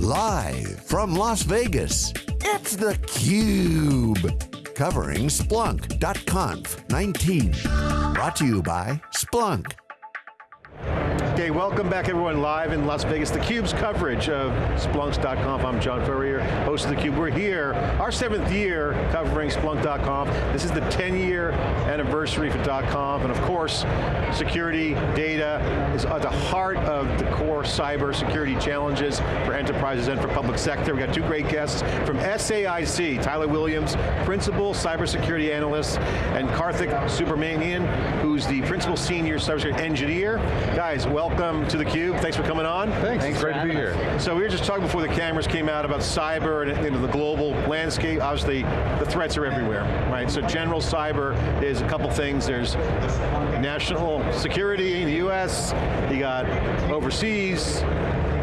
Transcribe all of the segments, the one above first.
Live from Las Vegas, it's theCUBE. Covering Splunk.conf 19. Brought to you by Splunk. Okay, welcome back everyone live in Las Vegas. theCUBE's coverage of Splunks.conf. I'm John Furrier, host of theCUBE. We're here, our seventh year covering Splunk.conf. This is the 10 year anniversary for .conf, and of course, security, data is at the heart of the core cyber security challenges for enterprises and for public sector. We've got two great guests from SAIC, Tyler Williams, Principal Cybersecurity Analyst, and Karthik Subramanian, who's the Principal Senior Cybersecurity Engineer. Guys, welcome welcome to theCUBE. Thanks for coming on. Thanks, Thanks great to be here. So we were just talking before the cameras came out about cyber and you know, the global landscape. Obviously, the threats are everywhere, right? So general cyber is a couple things. There's national security in the US, you got overseas,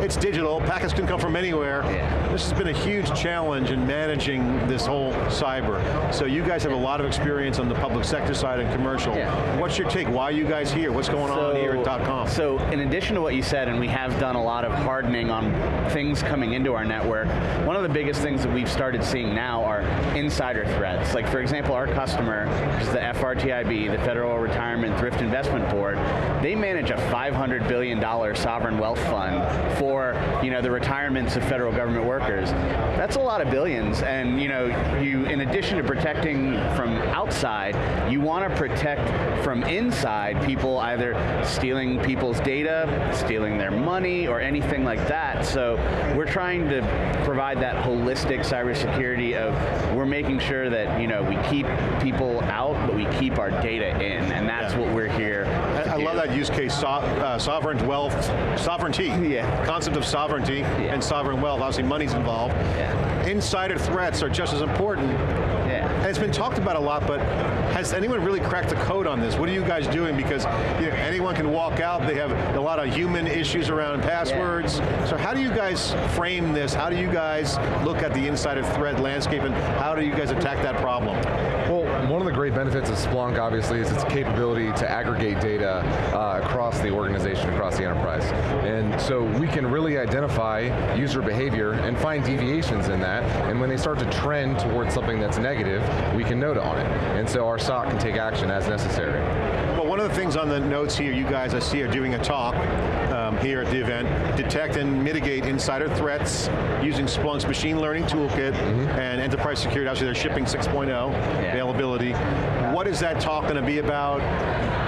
it's digital, packets can come from anywhere. Yeah. This has been a huge challenge in managing this whole cyber. So you guys have a lot of experience on the public sector side and commercial. Yeah. What's your take? Why are you guys here? What's going so, on here at .conf? So in addition to what you said, and we have done a lot of hardening on things coming into our network, one of the biggest things that we've started seeing now are insider threats. Like for example, our customer, which is the FRTIB, the Federal Retirement Thrift Investment Board, they manage a $500 billion sovereign wealth fund for for you know, the retirements of federal government workers. That's a lot of billions, and you know, you, in addition to protecting from outside, you want to protect from inside people either stealing people's data, stealing their money, or anything like that. So we're trying to provide that holistic cybersecurity of we're making sure that you know we keep people out, but we keep our data in, and that's yeah. what we're here. I, I love that use case, so, uh, sovereign wealth, sovereignty. Yeah. Concept of sovereignty yeah. and sovereign wealth. Obviously, money's involved. Yeah. Insider threats are just as important. Yeah. And it's been talked about a lot, but has anyone really cracked the code on this? What are you guys doing? Because you know, anyone can walk out, they have a lot of human issues around passwords. Yeah. So how do you guys frame this? How do you guys look at the insider threat landscape and how do you guys attack that problem? Well, one of the great benefits of Splunk, obviously, is its capability to aggregate data uh, across the organization, across the enterprise. And so we can really identify user behavior and find deviations in that, and when they start to trend towards something that's negative, we can note on it. And so our SOC can take action as necessary. Of the things on the notes here, you guys I see are doing a talk um, here at the event, detect and mitigate insider threats using Splunk's machine learning toolkit mm -hmm. and enterprise security, obviously they're shipping 6.0 yeah. availability. What is that talk going to be about?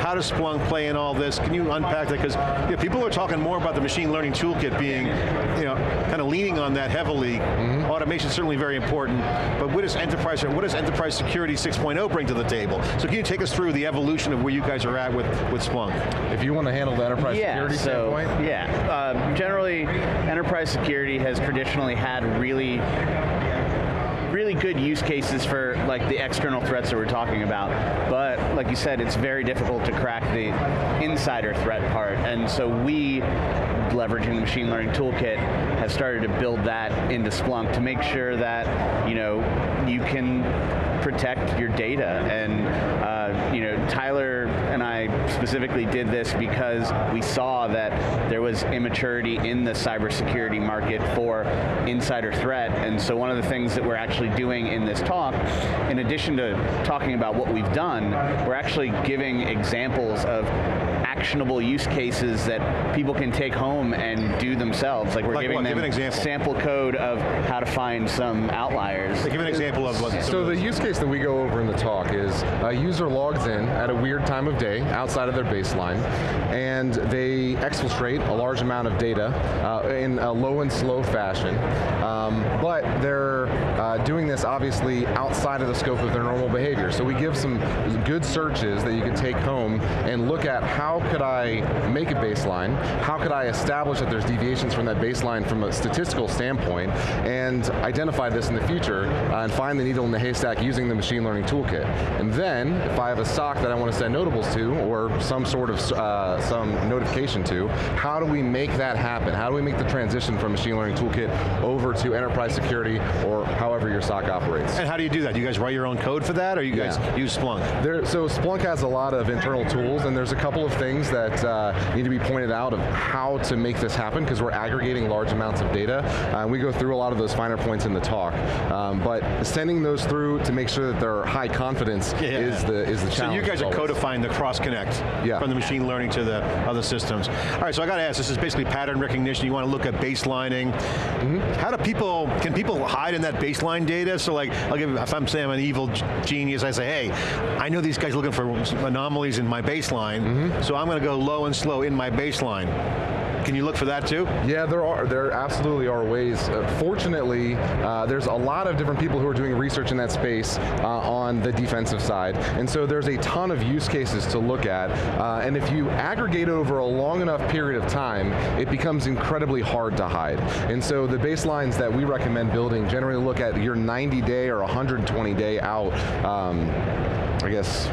How does Splunk play in all this? Can you unpack that? Because you know, people are talking more about the machine learning toolkit being, you know, kind of leaning on that heavily. Mm -hmm. Automation is certainly very important, but what does enterprise, what does enterprise security 6.0 bring to the table? So can you take us through the evolution of where you guys are at with, with Splunk? If you want to handle the enterprise yeah, security so, standpoint? Yeah, uh, generally enterprise security has traditionally had really really good use cases for like the external threats that we're talking about, but like you said, it's very difficult to crack the insider threat part, and so we, leveraging the machine learning toolkit, have started to build that into Splunk to make sure that you know you can protect your data. And uh, you know, Tyler I specifically did this because we saw that there was immaturity in the cybersecurity market for insider threat. And so one of the things that we're actually doing in this talk, in addition to talking about what we've done, we're actually giving examples of actionable use cases that people can take home and do themselves. Like we're like giving what? them Give an example. sample code of how to find some outliers. Like give an example of what. So the use case that we go over in the talk is a user logs in at a weird time of day outside of their baseline and they exfiltrate a large amount of data uh, in a low and slow fashion, um, but they're uh, doing this obviously outside of the scope of their normal behavior. So we give some good searches that you can take home and look at how could I make a baseline, how could I establish that there's deviations from that baseline from a statistical standpoint, and identify this in the future, uh, and find the needle in the haystack using the machine learning toolkit. And then, if I have a SOC that I want to send notables to, or or some sort of uh, some notification to, how do we make that happen? How do we make the transition from machine learning toolkit over to enterprise security or however your SOC operates? And how do you do that? Do you guys write your own code for that or you guys yeah. use Splunk? There, so Splunk has a lot of internal tools and there's a couple of things that uh, need to be pointed out of how to make this happen because we're aggregating large amounts of data. Uh, we go through a lot of those finer points in the talk. Um, but sending those through to make sure that they're high confidence yeah. is the is the challenge. So you guys are codifying the cross connect yeah. from the machine learning to the other systems. All right, so I got to ask, this is basically pattern recognition. You want to look at baselining. Mm -hmm. How do people, can people hide in that baseline data? So like, I'll give, if I'm saying I'm an evil genius, I say, hey, I know these guys are looking for anomalies in my baseline, mm -hmm. so I'm going to go low and slow in my baseline. Can you look for that too? Yeah, there are. There absolutely are ways. Uh, fortunately, uh, there's a lot of different people who are doing research in that space uh, on the defensive side, and so there's a ton of use cases to look at. Uh, and if you aggregate over a long enough period of time, it becomes incredibly hard to hide. And so the baselines that we recommend building generally look at your 90 day or 120 day out. Um, I guess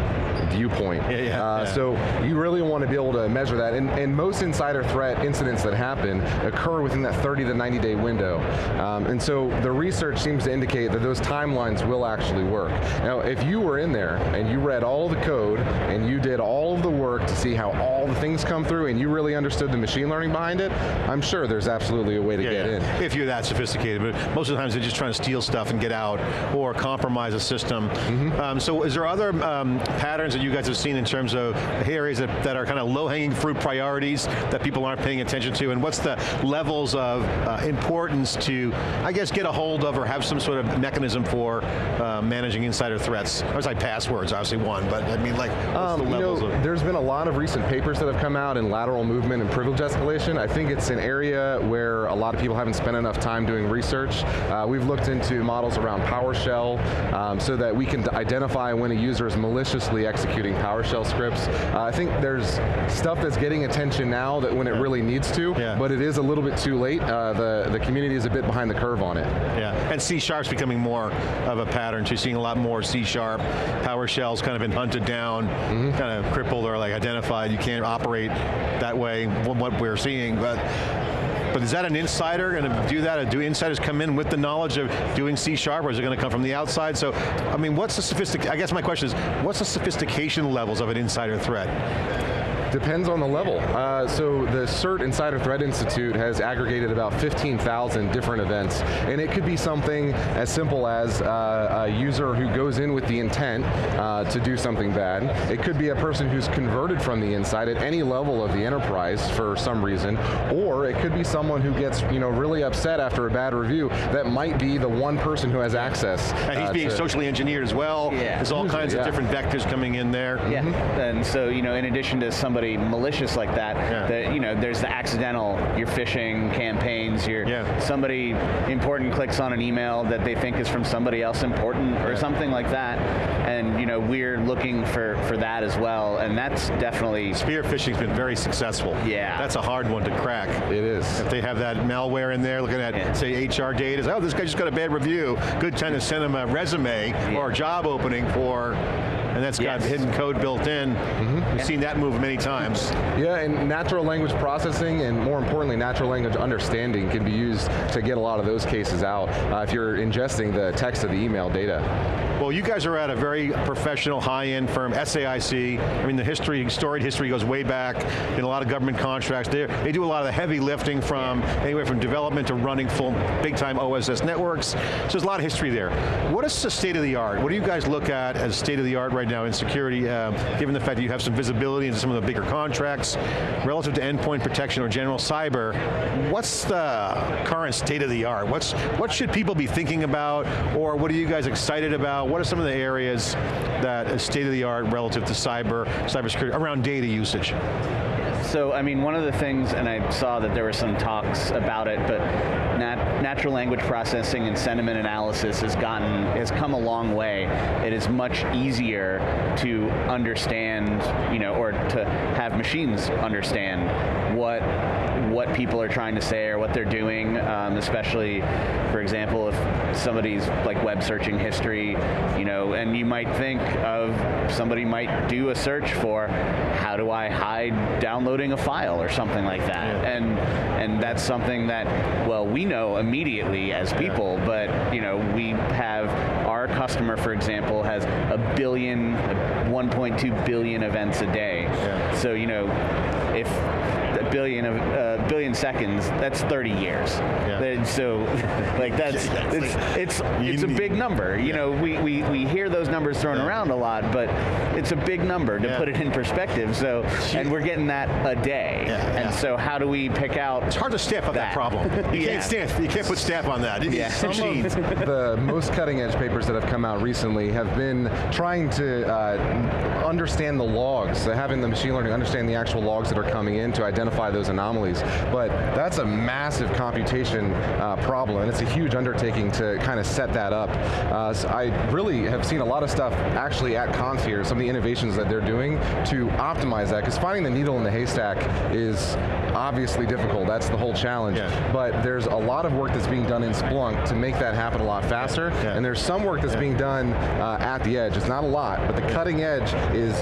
viewpoint. Yeah, yeah, uh, yeah. So you really want to be able to measure that. And, and, most insider threat incidents that happen occur within that 30 to 90 day window. Um, and so the research seems to indicate that those timelines will actually work. Now, if you were in there and you read all the code and you did all of the work to see how all the things come through and you really understood the machine learning behind it, I'm sure there's absolutely a way to yeah, get yeah. in. If you're that sophisticated, but most of the times they're just trying to steal stuff and get out or compromise a system. Mm -hmm. um, so is there other um, patterns that you guys have seen in terms of areas that, that are kind of low-hanging fruit priorities that people aren't paying attention to, and what's the levels of uh, importance to, I guess, get a hold of or have some sort of mechanism for uh, managing insider threats? I was like passwords, obviously one, but I mean like, um, the levels you know, There's been a lot of recent papers that have come out in lateral movement and privilege escalation. I think it's an area where a lot of people haven't spent enough time doing research. Uh, we've looked into models around PowerShell um, so that we can identify when a user is maliciously executing PowerShell scripts. Uh, I think there's stuff that's getting attention now that when it really needs to, yeah. but it is a little bit too late. Uh, the, the community is a bit behind the curve on it. Yeah, and C Sharp's becoming more of a pattern. So you're seeing a lot more C Sharp. PowerShell's kind of been hunted down, mm -hmm. kind of crippled or like identified. You can't operate that way, what we're seeing, but but is that an insider going to do that? Or do insiders come in with the knowledge of doing C Sharp, or is it going to come from the outside? So, I mean, what's the sophistic, I guess my question is, what's the sophistication levels of an insider threat? Depends on the level. Uh, so the CERT Insider Threat Institute has aggregated about 15,000 different events, and it could be something as simple as uh, a user who goes in with the intent uh, to do something bad. It could be a person who's converted from the inside at any level of the enterprise for some reason, or it could be someone who gets you know really upset after a bad review. That might be the one person who has access. And he's uh, being socially engineered as well. Yeah. There's all kinds yeah. of different vectors coming in there. Yeah, mm -hmm. and so you know, in addition to some somebody malicious like that, yeah. that you know, there's the accidental, your phishing campaigns, your yeah. somebody important clicks on an email that they think is from somebody else important or yeah. something like that. And you know, we're looking for, for that as well, and that's definitely... Spear phishing's been very successful. Yeah. That's a hard one to crack. It is. If they have that malware in there, looking at, say, HR data, oh, this guy just got a bad review, good time to send him a resume or a job opening for and that's got hidden code built in. Mm -hmm. We've yeah. seen that move many times. Yeah, and natural language processing, and more importantly, natural language understanding can be used to get a lot of those cases out uh, if you're ingesting the text of the email data. Well, you guys are at a very professional, high-end firm, SAIC. I mean, the history, storied history goes way back in a lot of government contracts. They, they do a lot of the heavy lifting from anywhere from development to running full, big-time OSS networks. So there's a lot of history there. What is the state of the art? What do you guys look at as state of the art right now in security, uh, given the fact that you have some visibility into some of the bigger contracts, relative to endpoint protection or general cyber, what's the current state of the art? What's, what should people be thinking about, or what are you guys excited about? What are some of the areas that is state of the art relative to cyber, cybersecurity, around data usage? So, I mean, one of the things, and I saw that there were some talks about it, but nat natural language processing and sentiment analysis has gotten, has come a long way. It is much easier to understand, you know, or to have machines understand what what people are trying to say or what they're doing, um, especially, for example, if somebody's like web searching history, you know, and you might think of somebody might do a search for how do I hide downloading a file or something like that, yeah. and and that's something that well we know immediately as people, yeah. but you know we have our customer, for example, has a billion, 1.2 billion events a day. Yeah. So you know if billion of uh, billion seconds, that's 30 years. Yeah. So, like that's it's it's it's a big number. You know, we, we, we hear those numbers thrown yeah. around a lot, but it's a big number to yeah. put it in perspective. So, and we're getting that a day. And so, how do we pick out? It's hard to staff up that, that problem. You can't staff. You can't put staff on that. yeah. Some of the most cutting edge papers that have come out recently have been trying to uh, understand the logs, having the machine learning understand the actual logs that are coming in to identify those anomalies. But that's a massive computation uh, problem, and it's a huge undertaking to kind of set that up. Uh, so I really have seen a lot of stuff actually at Conf here, some of the innovations that they're doing to optimize that, because finding the needle in the haystack is obviously difficult, that's the whole challenge. Yeah. But there's a lot of work that's being done in Splunk to make that happen a lot faster, yeah. and there's some work that's yeah. being done uh, at the edge. It's not a lot, but the cutting edge is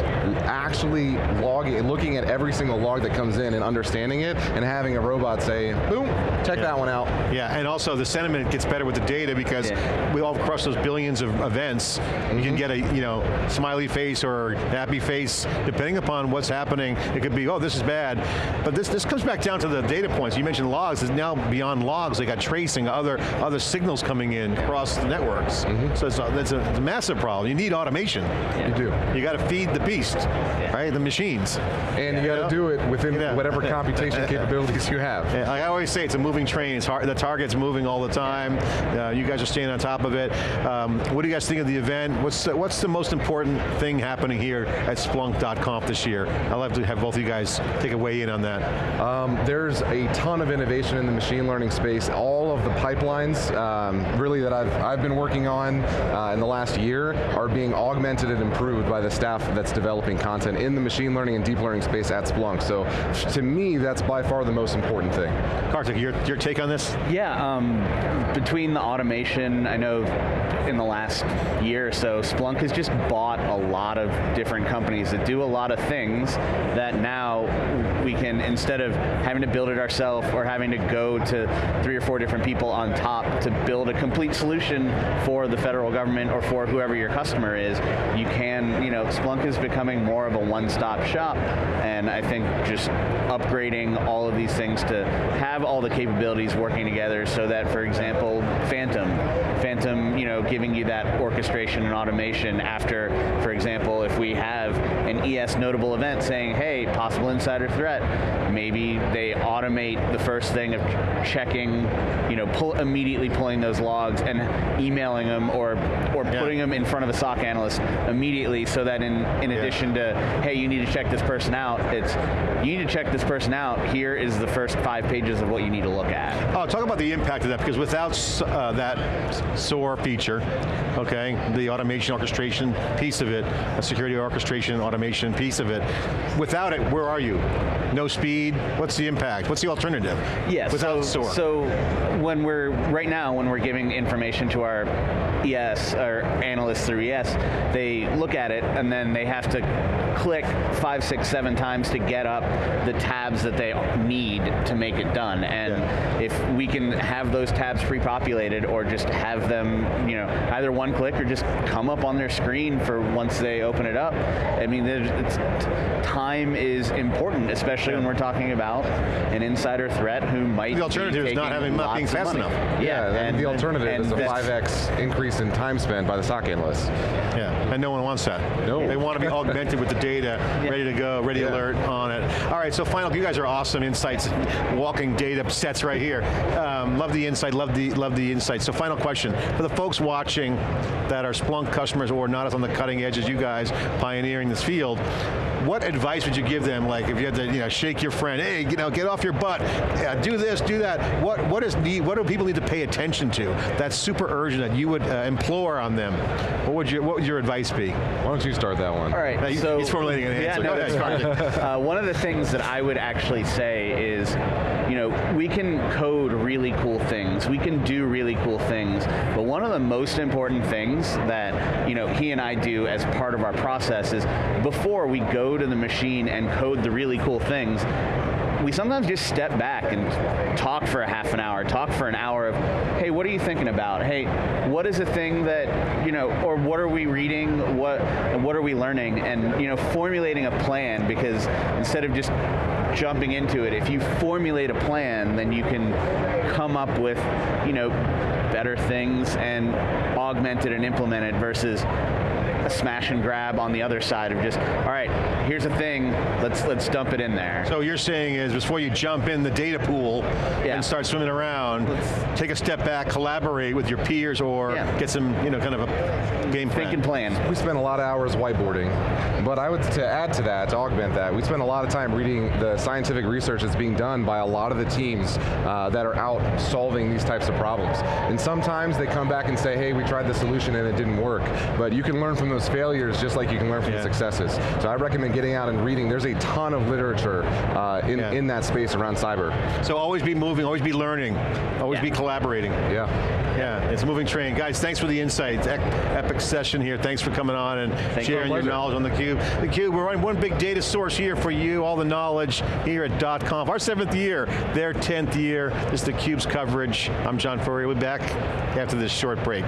actually logging, looking at every single log that comes in and understanding it, and having a robot say, boom, check that one out. Yeah, and also the sentiment gets better with the data because we all cross those billions of events. Mm -hmm. You can mm-hmm. get a you know smiley face or happy face, depending upon what's happening. It could be, oh, this is bad. But this, this comes back down to the data points. You mentioned logs, it's now beyond logs, they got tracing, other, other signals coming in across the networks. Mm -hmm. So it's a, that's a, it's a, massive problem. You need automation. Yeah. You do. You got to feed the beast, yeah. right? The machines. And yeah. you got to do it within whatever computation capabilities you have. I always say it's a moving train. It's hard, the target's moving all the time. Uh, you guys are staying on top of it. Um, what do you guys think of the event? What's the, what's the most important thing happening here at Splunk.conf this year? I'd love to have both of you guys take a weigh in on that. Um, there's a ton of innovation in the machine learning space. All of the pipelines, um, really that I've, I've been working on uh, in the last year are being augmented and improved by the staff that's developing content in the machine learning and deep learning space at Splunk. So to me, that's by far the most important thing. Karthik, your, your take on this? Yeah, um, between the automation, I know in the last year or so, Splunk has just bought a lot of different companies that do a lot of things that now we can, instead of having to build it ourselves or having to go to three or four different people on top to build a complete solution for the federal government or for whoever your customer is, you can, you know, Splunk is becoming more of a one-stop shop. And I think just upgrading all of these things to have all the capabilities working together so that, for example, Phantom, Phantom, you know, giving you that orchestration and automation after, for example, if we have ES notable event saying, hey, possible insider threat, maybe they automate the first thing of checking, you know, pull, immediately pulling those logs and emailing them or, or yeah. putting them in front of a SOC analyst immediately so that in, in yeah. addition to, hey, you need to check this person out, it's, you need to check this person out, here is the first five pages of what you need to look at. Oh, talk about the impact of that, because without uh, that SOAR feature, okay, the automation orchestration piece of it, a security orchestration automation piece of it, without it, where are you? No speed, what's the impact? What's the alternative? Yeah, without so, SOAR? So when we're, right now, when we're giving information to our ES, our analysts through ES, they look at it and then they have to click five, six, seven times to get up the tabs that they need to make it done. And yeah. if we can have those tabs pre-populated or just have them, you know, either one click or just come up on their screen for once they open it up. I mean, time is important, especially yeah. when we're talking about an insider threat who might The alternative is not having not being fast enough. Yeah, yeah and, the alternative and, is a 5x increase in time spent by the SOC analysts. Yeah, and no one wants that. No. They want to be augmented with the data, ready to go, ready alert on it. All right, so final, you guys are awesome insights, walking data sets right here. Um, love the insight, love the, love the insight. So final question, for the folks watching that are Splunk customers or not as on the cutting edge as you guys, pioneering this field, what advice would you give them? Like if you had to, you know, shake your friend, hey, you know, get off your butt, yeah, do this, do that. What what is need? What do people need to pay attention to? That's super urgent that you would uh, implore on them. What would you What would your advice be? Why don't you start that one? All right. Now, so he's formulating an answer. Yeah, no, uh, one of the things that I would actually say is, you know, we can code really cool things. We can do really cool things. One of the most important things that you know he and I do as part of our process is before we go to the machine and code the really cool things, we sometimes just step back and talk for a half an hour, talk for an hour of, hey, what are you thinking about? Hey, what is a thing that, you know, or what are we reading? What, what are we learning? And, you know, formulating a plan because instead of just jumping into it, if you formulate a plan, then you can come up with, you know, better things and augmented and implemented versus a smash and grab on the other side of just, all right, here's a thing, let's let's dump it in there. So you're saying is before you jump in the data pool yeah. and start swimming around, let's take a step back, collaborate with your peers or yeah. get some, you know, kind of a game plan. Thinking plan. We spend a lot of hours whiteboarding, but I would, to add to that, to augment that, we spend a lot of time reading the scientific research that's being done by a lot of the teams uh, that are out solving these types of problems. And sometimes they come back and say, hey, we tried the solution and it didn't work. But you can learn from those failures just like you can learn from yeah. the successes. So I recommend getting out and reading. There's a ton of literature uh, in, yeah. in that space around cyber. So always be moving, always be learning, always yeah. be collaborating. Yeah. Yeah, it's a moving train. Guys, thanks for the insights. Epic session here. Thanks for coming on and Thank sharing you your knowledge on theCUBE. theCUBE, we're running one big data source here for you, all the knowledge here at .conf. Our seventh year, their 10th year. This is theCUBE's coverage. I'm John Furrier, we'll be back after this short break.